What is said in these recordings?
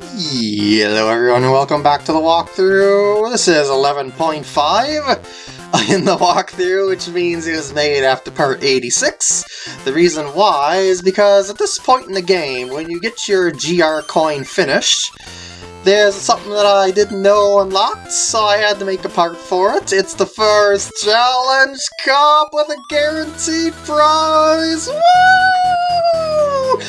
Hello everyone and welcome back to the walkthrough. This is 11.5 in the walkthrough, which means it was made after part 86. The reason why is because at this point in the game, when you get your GR coin finished, there's something that I didn't know unlocked, so I had to make a part for it. It's the first challenge cup with a guaranteed prize! Woo!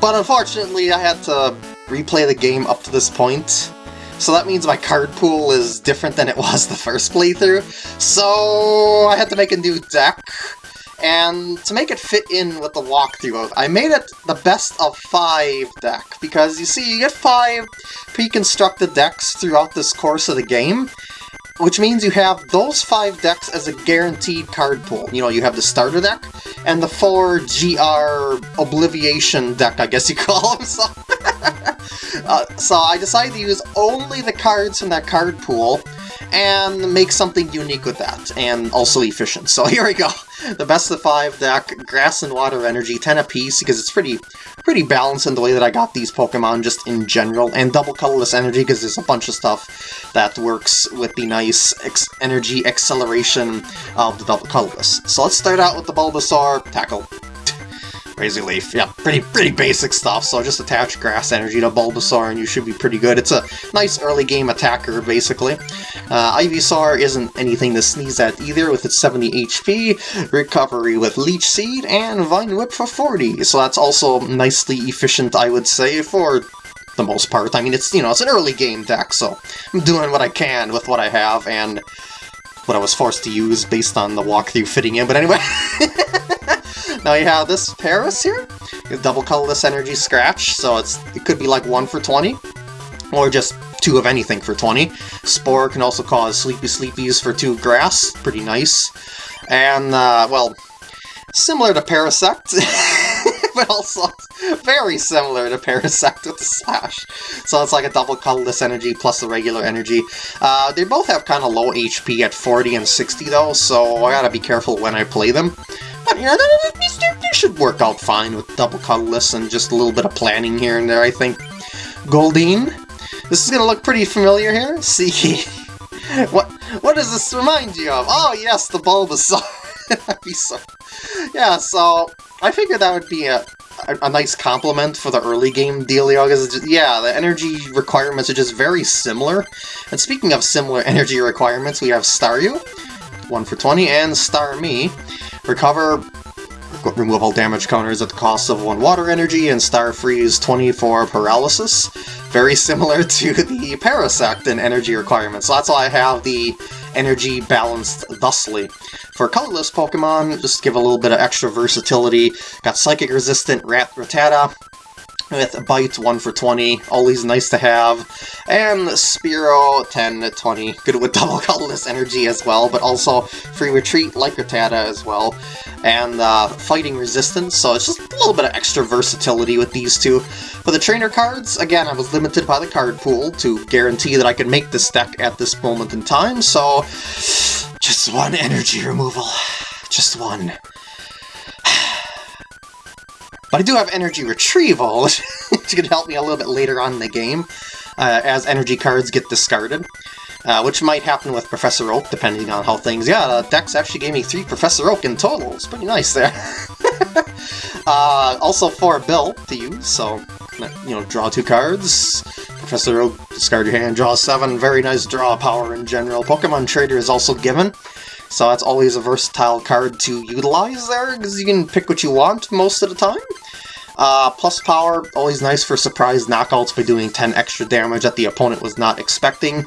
But unfortunately, I had to replay the game up to this point. So that means my card pool is different than it was the first playthrough. So I had to make a new deck. And to make it fit in with the walkthrough, I made it the best of five deck. Because you see, you get five pre-constructed decks throughout this course of the game which means you have those five decks as a guaranteed card pool. You know, you have the starter deck, and the four GR Obliviation deck, I guess you call them. So, uh, so I decided to use only the cards from that card pool, and make something unique with that, and also efficient. So here we go. The best of five deck, Grass and Water Energy, 10 apiece, because it's pretty pretty balanced in the way that I got these Pokemon just in general, and Double Colorless Energy, because there's a bunch of stuff that works with the nice energy acceleration of the Double Colorless. So let's start out with the Bulbasaur Tackle. Crazy Leaf. Yeah, pretty pretty basic stuff, so just attach Grass Energy to Bulbasaur and you should be pretty good. It's a nice early game attacker, basically. Uh, Ivysaur isn't anything to sneeze at either, with its 70 HP, Recovery with Leech Seed, and Vine Whip for 40, so that's also nicely efficient, I would say, for the most part. I mean, it's, you know, it's an early game deck, so I'm doing what I can with what I have, and what I was forced to use based on the walkthrough fitting in, but anyway... Now you have this Paras here, double colorless energy scratch, so it's it could be like 1 for 20, or just 2 of anything for 20. Spore can also cause Sleepy Sleepies for 2 grass, pretty nice. And, uh, well, similar to Parasect, but also very similar to Parasect with the Slash. So it's like a double colorless energy plus the regular energy. Uh, they both have kind of low HP at 40 and 60 though, so I gotta be careful when I play them. But, you they, they should work out fine with double colorless and just a little bit of planning here and there, I think. Goldeen. This is gonna look pretty familiar here. See, what what does this remind you of? Oh yes, the Bulbasaur. so, yeah, so I figured that would be a, a, nice compliment for the early game dealio, because yeah, the energy requirements are just very similar. And speaking of similar energy requirements, we have Staryu, 1 for 20, and Starmie. Recover remove all damage counters at the cost of 1 water energy, and Star Freeze 24 paralysis. Very similar to the Parasect in energy requirements, so that's why I have the energy balanced thusly. For colorless Pokemon, just give a little bit of extra versatility. Got Psychic Resistant Rat Rattata, with Bite 1 for 20, always nice to have, and Spearow 10 20, good with double colorless energy as well, but also free retreat like Rattata as well, and uh, fighting resistance, so it's just a little bit of extra versatility with these two. For the trainer cards, again, I was limited by the card pool to guarantee that I could make this deck at this moment in time, so just one energy removal, just one. But I do have Energy Retrieval, which can help me a little bit later on in the game, uh, as energy cards get discarded. Uh, which might happen with Professor Oak, depending on how things... Yeah, the Dex actually gave me three Professor Oak in total. It's pretty nice there. uh, also four Bill to use, so, you know, draw two cards. Professor Oak, discard your hand, draw seven. Very nice draw power in general. Pokemon Trader is also given. So that's always a versatile card to utilize there, because you can pick what you want most of the time. Uh, plus power, always nice for surprise knockouts by doing 10 extra damage that the opponent was not expecting.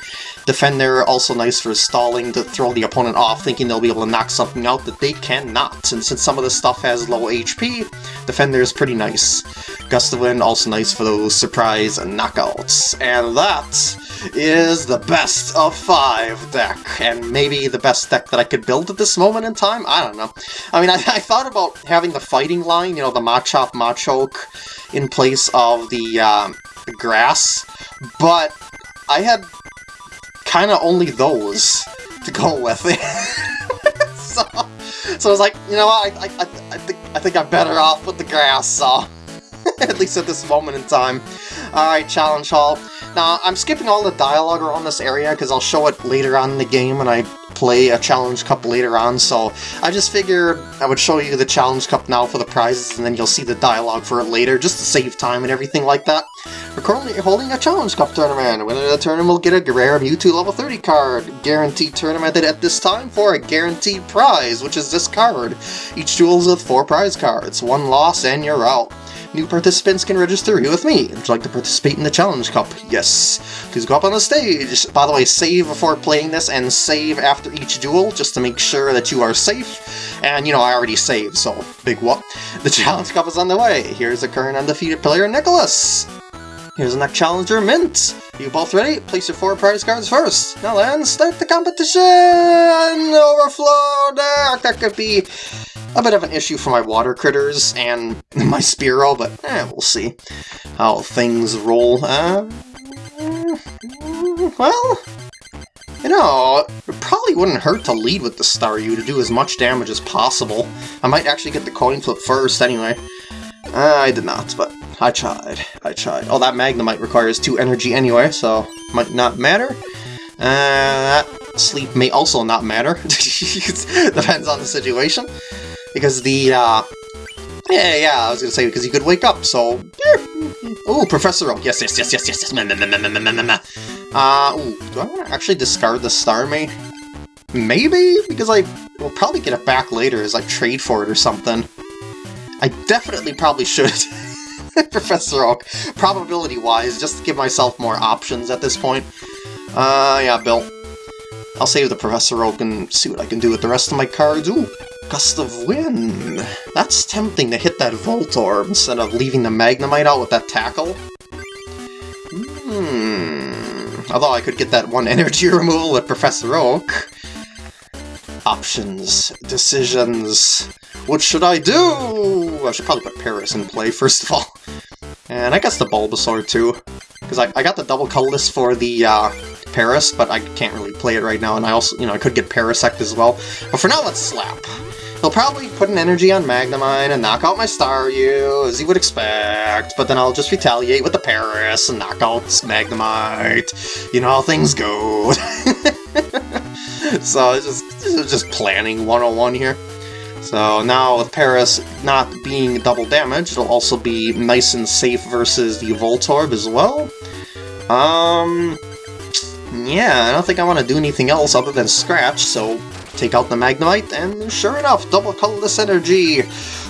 Defender, also nice for stalling to throw the opponent off, thinking they'll be able to knock something out that they cannot. And since some of this stuff has low HP, Defender is pretty nice. Gust of Wind, also nice for those surprise knockouts. And that is the best of five deck, and maybe the best deck that I could build at this moment in time? I don't know. I mean, I, I thought about having the fighting line, you know, the Machop Machoke in place of the, uh, the grass, but I had kind of only those to go with. so, so I was like, you know what, I, I, I, think, I think I'm better off with the grass, so... at least at this moment in time. Alright, Challenge Hall. Now, I'm skipping all the dialogue around this area because I'll show it later on in the game when I play a Challenge Cup later on, so I just figured I would show you the Challenge Cup now for the prizes, and then you'll see the dialogue for it later, just to save time and everything like that. We're currently holding a Challenge Cup tournament. Winner of the tournament will get a rare Mewtwo level 30 card. Guaranteed tournament at this time for a guaranteed prize, which is this card. Each duel is with four prize cards. One loss and you're out. New participants can register here with me. Would you like to participate in the Challenge Cup? Yes. Please go up on the stage. By the way, save before playing this and save after each duel, just to make sure that you are safe. And, you know, I already saved, so big what. The Challenge Cup is on the way. Here's the current undefeated player, Nicholas. Here's next challenger, Mint. You both ready? Place your four prize cards first. Now then, start the competition! Overflow! That could be a bit of an issue for my water critters and my Spearow, but eh, we'll see how things roll. Uh, well, you know, it probably wouldn't hurt to lead with the Staryu to do as much damage as possible. I might actually get the coin flip first anyway. Uh, I did not, but I tried. I tried. Oh, that Magnemite requires 2 energy anyway, so might not matter. Uh, that sleep may also not matter. Depends on the situation. Because the, uh... Yeah, yeah, I was gonna say, because you could wake up, so... Oh, Professor Oak. Yes, yes, yes, yes, yes, yes. Uh, ooh, do I want to actually discard the Starmie? Maybe? Because I will probably get it back later as I trade for it or something. I definitely probably should. Professor Oak, probability-wise, just to give myself more options at this point. Uh, yeah, Bill. I'll save the Professor Oak and see what I can do with the rest of my cards. Ooh, Gust of Wind. That's tempting to hit that Voltorb instead of leaving the Magnemite out with that Tackle. Hmm. Although I could get that one energy removal with Professor Oak. Options. Decisions. What should I do? I should probably put Paras in play, first of all. And I guess the Bulbasaur, too. Because I, I got the double colorless for the uh, Paras, but I can't really play it right now, and I also, you know, I could get Parasect as well. But for now, let's Slap. He'll probably put an energy on Magnemite and knock out my Staryu, as he would expect, but then I'll just retaliate with the Paras and knock out Magnemite. You know how things go. so just, it's just planning 101 here. So now with Paras not being double damage, it'll also be nice and safe versus the Voltorb as well. Um, yeah, I don't think I want to do anything else other than Scratch, so take out the Magnemite, and sure enough, double colorless energy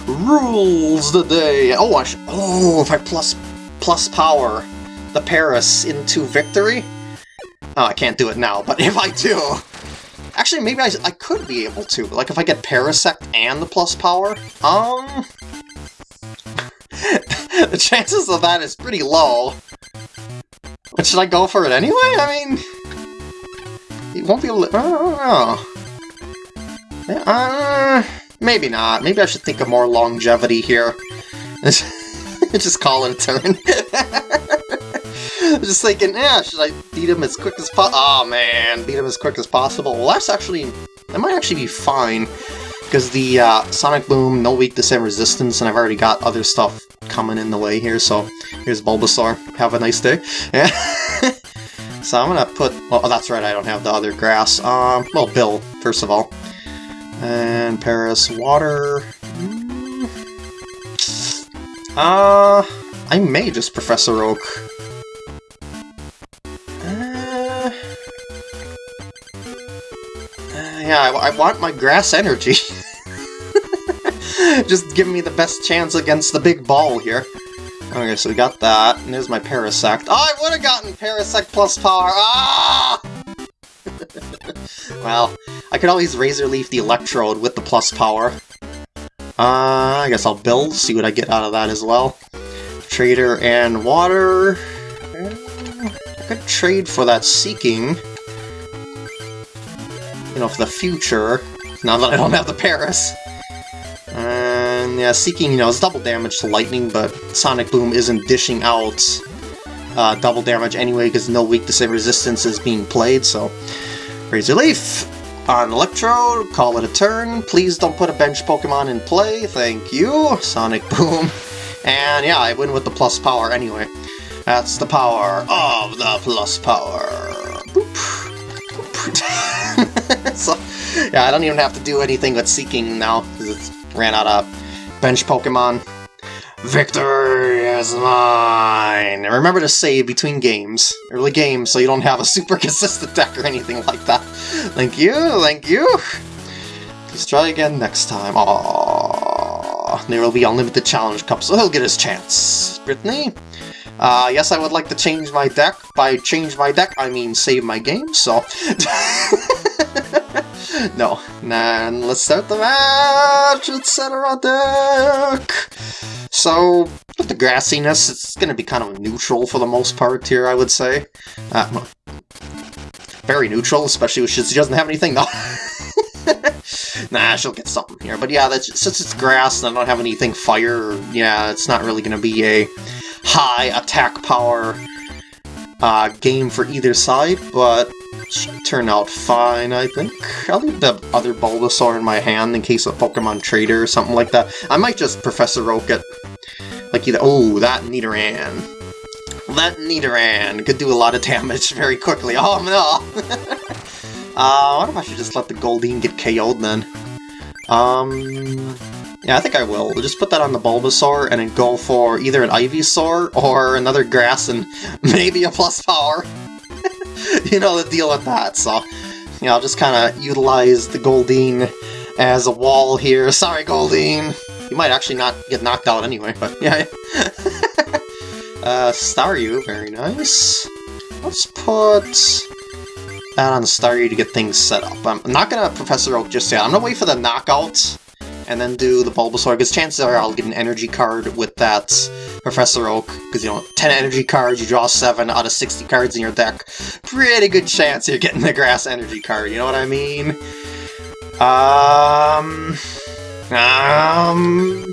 rules the day. Oh, I oh, if I plus plus power the Paras into victory. Oh, I can't do it now, but if I do, actually, maybe I, I could be able to. Like if I get Parasect and the plus power, um, the chances of that is pretty low. But should I go for it anyway? I mean, it won't be. I don't know. Uh, maybe not. Maybe I should think of more longevity here. Just call it a turn. Just thinking, yeah, should I beat him as quick as possible? Oh man, beat him as quick as possible. Well, that's actually, that might actually be fine. Because the uh, Sonic Boom, no weak weakness and resistance, and I've already got other stuff coming in the way here, so here's Bulbasaur. Have a nice day. Yeah. so I'm gonna put, oh that's right, I don't have the other grass. Um, well, Bill, first of all. And Paras, Water. Uh, I may just Professor Oak. Yeah, I, I want my grass energy. just give me the best chance against the big ball here. Okay, so we got that, and there's my Parasect. Oh, I would have gotten Parasect plus power! Ah! well, I could always Razor Leaf the Electrode with the plus power. Uh, I guess I'll build, see what I get out of that as well. Trader and Water... I could trade for that Seaking. You know, for the future, now that I don't have the Paras. And yeah, Seaking, you know, is double damage to Lightning, but Sonic Boom isn't dishing out uh, double damage anyway because no weakness and resistance is being played, so... Razor Leaf! On Electro, call it a turn. Please don't put a bench Pokemon in play, thank you. Sonic Boom. And yeah, I win with the plus power anyway. That's the power of the plus power. Boop. Boop. so, yeah, I don't even have to do anything with Seaking now, because it ran out of bench Pokemon. Victory is mine! And remember to save between games, early games, so you don't have a super consistent deck or anything like that. Thank you, thank you! Please try again next time. Aww. There will be unlimited challenge cups, so he'll get his chance. Brittany? Uh, yes, I would like to change my deck. By change my deck, I mean save my game, so... no. Nah, let's start the match! Let's set our deck! So, with the grassiness, it's going to be kind of neutral for the most part here, I would say. Uh, very neutral, especially when she doesn't have anything, though. nah, she'll get something here. But yeah, that's, since it's grass and I don't have anything fire, yeah, it's not really going to be a high attack power uh, game for either side, but should turn out fine, I think. I'll leave the other Bulbasaur in my hand in case a Pokemon Trader or something like that. I might just Professor Oak it. Like either- oh, that Nidoran. That Nidoran could do a lot of damage very quickly. Oh no! uh, what if I should just let the Goldeen get KO'd then? Um... Yeah, I think I will. We'll just put that on the Bulbasaur and then go for either an Ivysaur or another Grass and maybe a plus power. you know the deal with that, so... You know, I'll just kind of utilize the Goldeen as a wall here. Sorry, Goldeen! You might actually not get knocked out anyway, but yeah. uh, Staryu, very nice. Let's put that on Staryu to get things set up. I'm not gonna Professor Oak just yet. I'm gonna wait for the knockout and then do the Bulbasaur, because chances are I'll get an energy card with that Professor Oak, because, you know, 10 energy cards, you draw 7 out of 60 cards in your deck. Pretty good chance you're getting the Grass energy card, you know what I mean? Um... Um...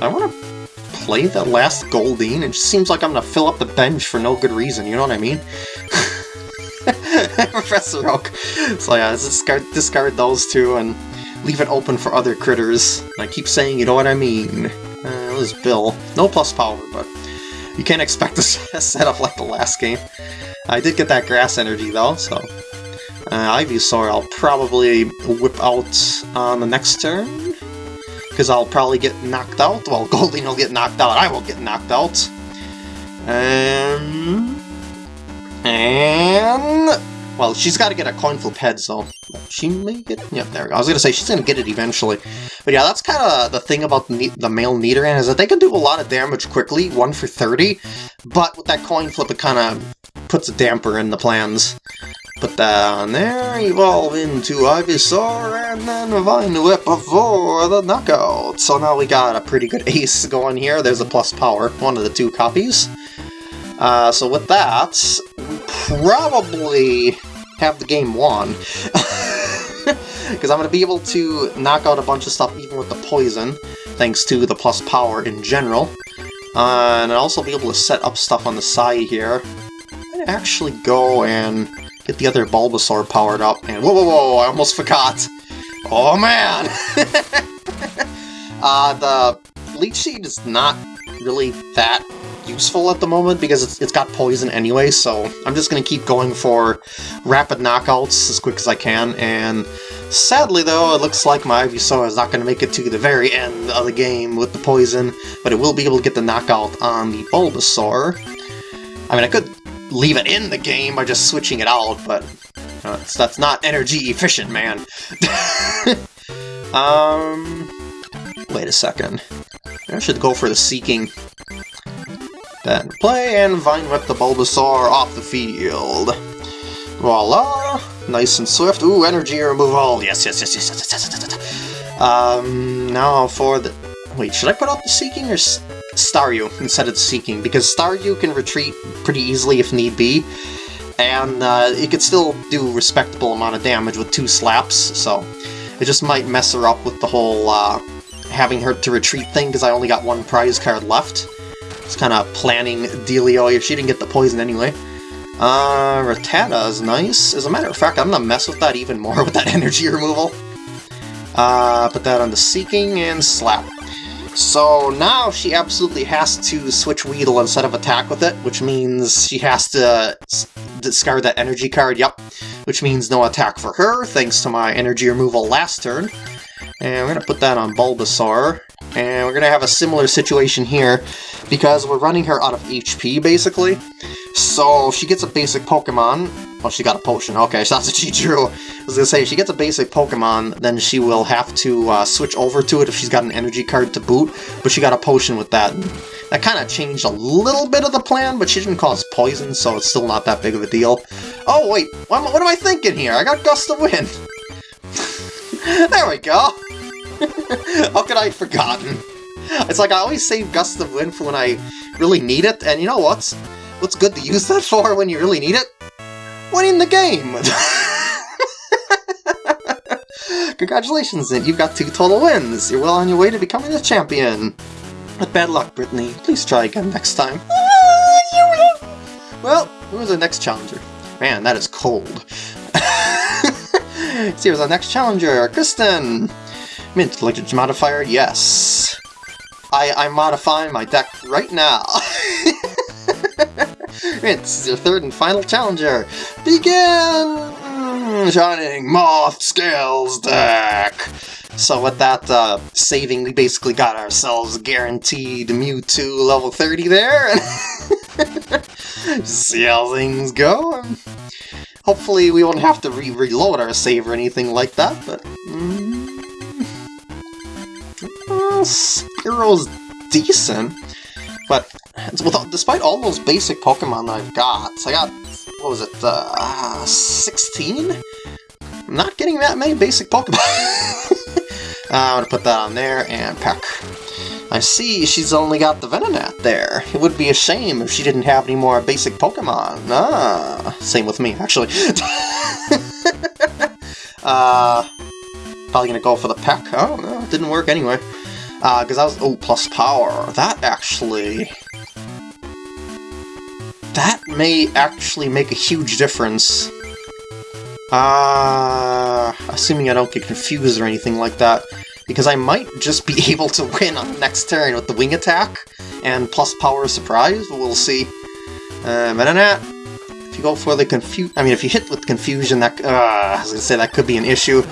I want to play the last Goldeen, it just seems like I'm to fill up the bench for no good reason, you know what I mean? Professor Oak. So yeah, discard, discard those two and leave it open for other critters. I keep saying, you know what I mean. Uh, Bill. No plus power, but you can't expect a set up like the last game. I did get that grass energy though, so... Uh, Ivysaur I'll probably whip out on the next turn. Because I'll probably get knocked out. Well, Goldeen will get knocked out, I will get knocked out. Um... And... Well, she's got to get a coin flip head, so she may get... Yeah, there we go. I was going to say, she's going to get it eventually. But yeah, that's kind of the thing about the, the male Nidoran, is that they can do a lot of damage quickly, 1 for 30, but with that coin flip, it kind of puts a damper in the plans. Put that on there, evolve into Ivysaur, and then Vine Whip for the knockout. So now we got a pretty good ace going here. There's a plus power, one of the two copies. Uh, so with that, probably have the game won. Because I'm going to be able to knock out a bunch of stuff even with the poison, thanks to the plus power in general. Uh, and I'll also be able to set up stuff on the side here. Actually go and get the other Bulbasaur powered up. And whoa, whoa, whoa, I almost forgot! Oh man! uh, the Leech Seed is not really that useful at the moment because it's, it's got poison anyway, so I'm just going to keep going for rapid knockouts as quick as I can, and sadly though, it looks like my Ivysaur is not going to make it to the very end of the game with the poison, but it will be able to get the knockout on the Bulbasaur. I mean, I could leave it in the game by just switching it out, but uh, that's not energy efficient, man. um, wait a second. I should go for the Seaking then play and Vine Whip the Bulbasaur off the field. Voila! Nice and swift. Ooh, energy removal! Yes, yes, yes, yes, yes, yes, yes, yes. Um, now for the... Wait, should I put out the Seaking or Staryu instead of Seaking? Because Staryu can retreat pretty easily if need be, and uh, it could still do respectable amount of damage with two slaps, so it just might mess her up with the whole uh, having her to retreat thing, because I only got one prize card left. It's kind of planning dealio if she didn't get the poison anyway. Uh, Rattata is nice. As a matter of fact, I'm gonna mess with that even more with that energy removal. Uh, put that on the Seaking and Slap. So now she absolutely has to switch Weedle instead of attack with it, which means she has to discard that energy card, yep. Which means no attack for her, thanks to my energy removal last turn. And we're to put that on Bulbasaur. And we're going to have a similar situation here, because we're running her out of HP, basically. So she gets a basic Pokemon. Oh, she got a potion. Okay, so that's what she drew. I was going to say, if she gets a basic Pokemon, then she will have to uh, switch over to it if she's got an energy card to boot, but she got a potion with that. That kind of changed a little bit of the plan, but she didn't cause poison, so it's still not that big of a deal. Oh, wait, what, what am I thinking here? I got Gust of Wind. there we go. How could I have forgotten? It's like I always save Gust of Wind for when I really need it, and you know what? What's good to use that for when you really need it? Winning the game! Congratulations, you've got two total wins! You're well on your way to becoming a champion! But bad luck, Brittany. Please try again next time. Well, who's the next challenger? Man, that is cold. See, who's our next challenger? Kristen! Mint language modifier, yes. I, I'm modifying my deck right now. Is your third and final challenger. Begin! Shining Moth Scales deck! So with that uh, saving, we basically got ourselves guaranteed Mewtwo level 30 there. see how things go. Hopefully we won't have to re-reload our save or anything like that, but... Mm, Spearow's decent, but without, despite all those basic Pokemon I've got, I got, what was it, uh, 16? I'm not getting that many basic Pokemon. uh, I'm gonna put that on there, and Peck. I see she's only got the Venonat there. It would be a shame if she didn't have any more basic Pokemon. Ah, same with me, actually. uh, probably gonna go for the Peck. Oh, no, it didn't work anyway. Because uh, I was... Oh, plus power. That actually... That may actually make a huge difference. Uh, assuming I don't get confused or anything like that. Because I might just be able to win on the next turn with the wing attack and plus power surprise. We'll see. Uh, Venonat, if you go for the confuse... I mean, if you hit with confusion, that... Uh, I was gonna say that could be an issue.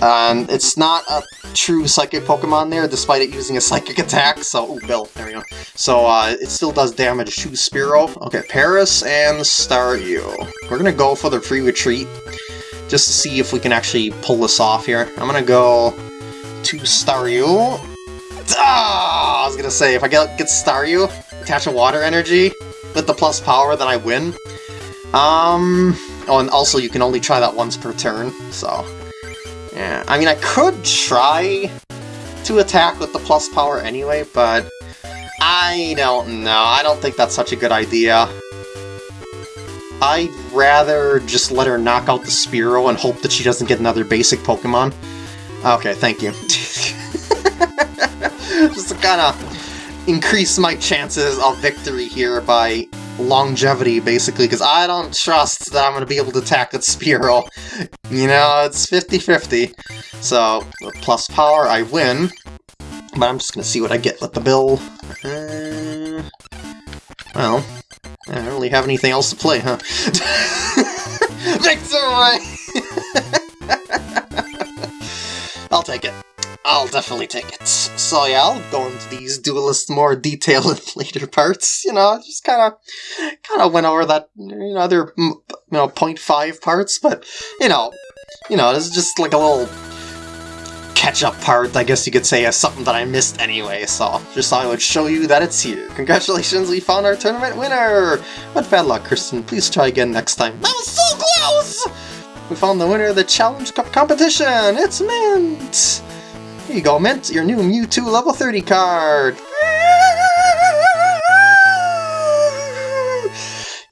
Um, it's not a true Psychic Pokemon there, despite it using a Psychic attack, so... Ooh, Bill, there we go. So, uh, it still does damage to Spearow. Okay, Paras and Staryu. We're gonna go for the free retreat, just to see if we can actually pull this off here. I'm gonna go to Staryu. Ah! I was gonna say, if I get, get Staryu, attach a Water Energy with the plus power, then I win. Um... Oh, and also you can only try that once per turn, so... Yeah, I mean, I could try to attack with the plus power anyway, but I don't know. I don't think that's such a good idea. I'd rather just let her knock out the Spearow and hope that she doesn't get another basic Pokemon. Okay, thank you. just to kind of increase my chances of victory here by longevity, basically, because I don't trust that I'm going to be able to attack with Spearow. You know, it's 50-50. So, plus power, I win. But I'm just going to see what I get with the bill. Uh, well, I don't really have anything else to play, huh? Victory! I'll take it. I'll definitely take it. So yeah, I'll go into these duelists more detail in later parts, you know, just kind of kind of went over that, you know, other, you know, 0.5 parts, but, you know, you know, this is just like a little catch-up part, I guess you could say, as something that I missed anyway, so just thought I would show you that it's here. Congratulations, we found our tournament winner! But bad luck, Kristen. Please try again next time. That was so close! We found the winner of the Challenge Cup competition! It's Mint! Here you go, Mint, your new Mewtwo level 30 card!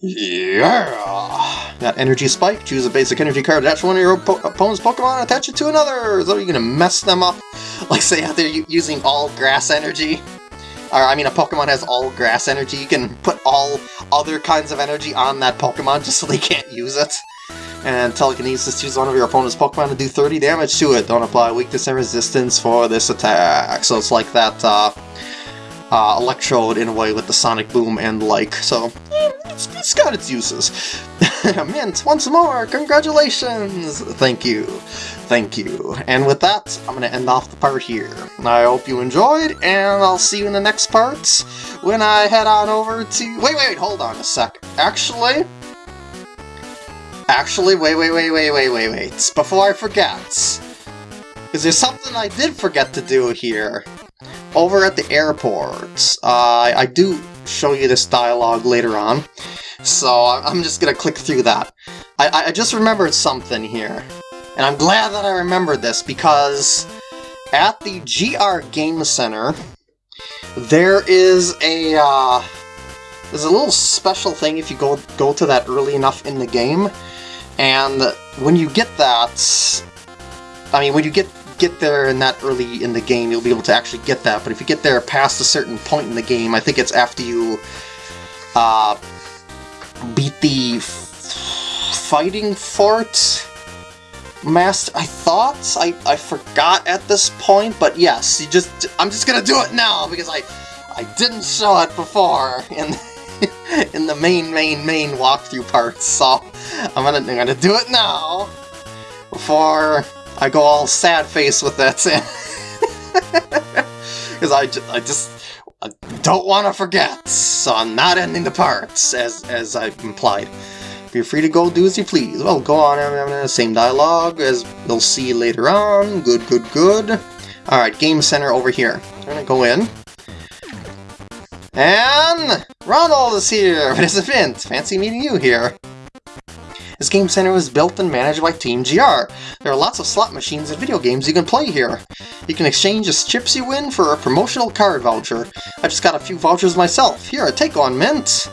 Yeah! That Energy Spike, choose a basic energy card, attach one of your po opponent's Pokemon, attach it to another! So you're gonna mess them up? Like say out there using all grass energy? Or, I mean, a Pokemon has all grass energy, you can put all other kinds of energy on that Pokemon just so they can't use it. And telekinesis. Choose one of your opponent's Pokemon to do 30 damage to it. Don't apply weakness and resistance for this attack. So it's like that uh, uh, Electrode in a way with the Sonic Boom and like. So it's, it's got its uses. Mint, once more, congratulations! Thank you. Thank you. And with that, I'm to end off the part here. I hope you enjoyed, and I'll see you in the next part when I head on over to... Wait, wait, hold on a sec. Actually... Actually, wait, wait, wait, wait, wait, wait, wait. Before I forget. Because there's something I did forget to do here. Over at the airport. Uh, I do show you this dialogue later on. So I'm just to click through that. I, I just remembered something here. And I'm glad that I remembered this because at the GR Game Center, there is a uh, there's a little special thing if you go go to that early enough in the game, and when you get that, I mean when you get get there in that early in the game, you'll be able to actually get that. But if you get there past a certain point in the game, I think it's after you uh, beat the fighting fort master. I thought I I forgot at this point, but yes, you just I'm just gonna do it now because I I didn't show it before in in the main main main walkthrough part. So I'm gonna I'm gonna do it now before I go all sad face with that because I I just I don't want to forget. So I'm not ending the parts as as I implied. Feel free to go do as you please. Well, go on, same dialogue as you'll see later on. Good, good, good. Alright, Game Center over here. I'm gonna go in. And Ronald is here! Participant! Fancy meeting you here. This game center was built and managed by Team GR. There are lots of slot machines and video games you can play here. You can exchange the chips you win for a promotional card voucher. I just got a few vouchers myself. Here, a take one, Mint!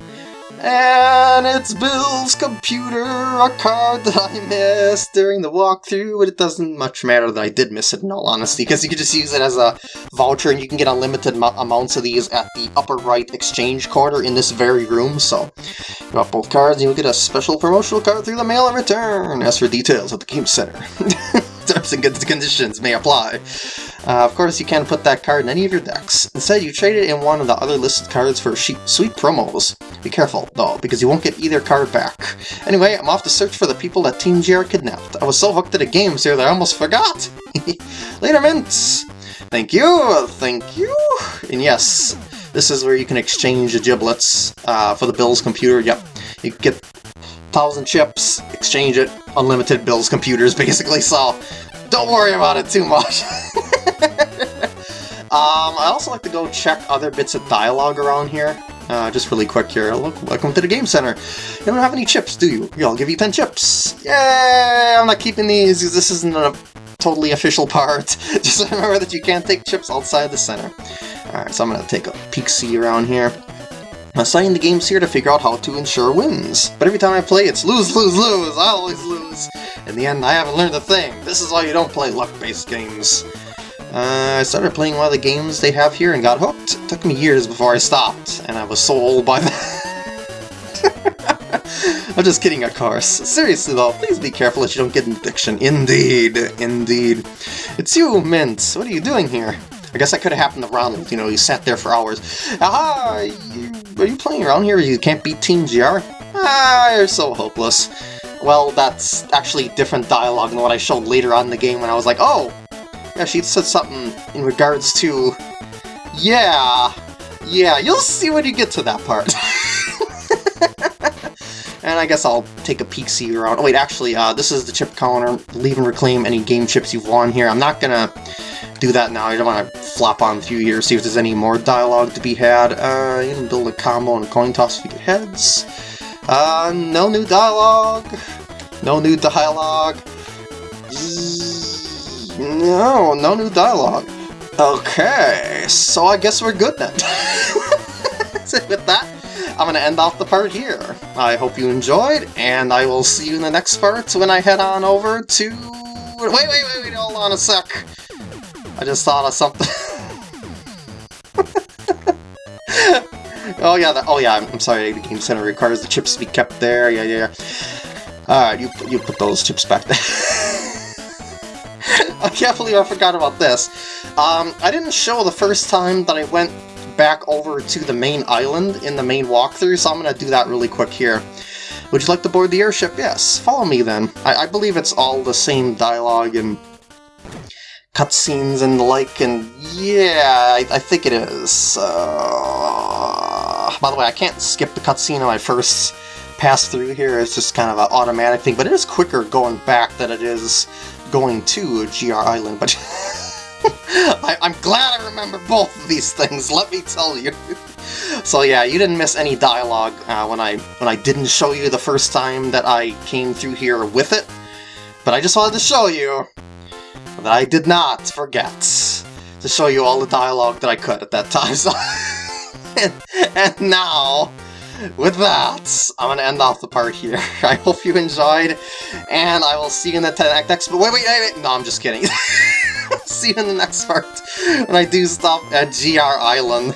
And it's Bill's computer, a card that I missed during the walkthrough, but it doesn't much matter that I did miss it in all honesty, because you can just use it as a voucher and you can get unlimited amounts of these at the upper right exchange corner in this very room, so got both cards and you'll get a special promotional card through the mail in return. As for details at the game center. Terms and conditions may apply. Uh, of course, you can't put that card in any of your decks. Instead, you trade it in one of the other listed cards for sweet promos. Be careful, though, because you won't get either card back. Anyway, I'm off to search for the people that Team GR kidnapped. I was so hooked to the games here that I almost forgot! Later, Mints! Thank you, thank you! And yes, this is where you can exchange the giblets uh, for the Bill's computer. Yep, you get thousand chips, exchange it, unlimited Bill's computers, basically, so don't worry about it too much. um, I also like to go check other bits of dialogue around here. Uh, just really quick here. Look, welcome to the Game Center. You don't have any chips, do you? Yeah, I'll give you 10 chips. Yay! I'm not keeping these. Because this isn't a totally official part. Just remember that you can't take chips outside the center. Alright, so I'm to take a peek-see around here. I'm assigning the games here to figure out how to ensure wins. But every time I play, it's lose, lose, lose. I always lose. In the end, I haven't learned a thing. This is why you don't play luck-based games. Uh, I started playing one of the games they have here and got hooked. It took me years before I stopped, and I was so old by then. I'm just kidding, of course. Seriously though, please be careful that you don't get an addiction. Indeed, indeed. It's you, Mint. What are you doing here? I guess that could have happened to Ronald, you know, he sat there for hours. Aha! You, are you playing around here you can't beat Team GR? Ah, you're so hopeless. Well, that's actually different dialogue than what I showed later on in the game when I was like, oh! Yeah, she said something in regards to... Yeah, yeah, you'll see when you get to that part. and I guess I'll take a peek see around. Oh wait, actually, uh, this is the chip counter. Leave and reclaim any game chips you've won here. I'm not gonna do that now. I don't want to flop on a few here, see if there's any more dialogue to be had. Uh, you can build a combo and coin toss to get heads. Uh, no new dialogue. No new dialogue. No, no new dialogue. Okay, so I guess we're good then. with that, I'm going to end off the part here. I hope you enjoyed, and I will see you in the next part when I head on over to... Wait, wait, wait, wait, hold on a sec. I just thought of something. oh yeah, the, oh yeah, I'm, I'm sorry, the Game Center requires the chips to be kept there, yeah, yeah, yeah. Alright, you, you put those chips back there. I can't believe I forgot about this. Um, I didn't show the first time that I went back over to the main island in the main walkthrough, so I'm going to do that really quick here. Would you like to board the airship? Yes. Follow me then. I, I believe it's all the same dialogue and cutscenes and the like, and yeah, I, I think it is. Uh, by the way, I can't skip the cutscene on my first pass through here. It's just kind of an automatic thing, but it is quicker going back than it is going to GR Island, but I, am glad I remember both of these things, let me tell you. so yeah, you didn't miss any dialogue uh, when I when I didn't show you the first time that I came through here with it, but I just wanted to show you that I did not forget to show you all the dialogue that I could at that time. So and, and now, with that, I'm to end off the part here. I hope you enjoyed, and I will see you in the next... Wait, wait, wait, wait! No, I'm just kidding. see you in the next part when I do stop at GR Island.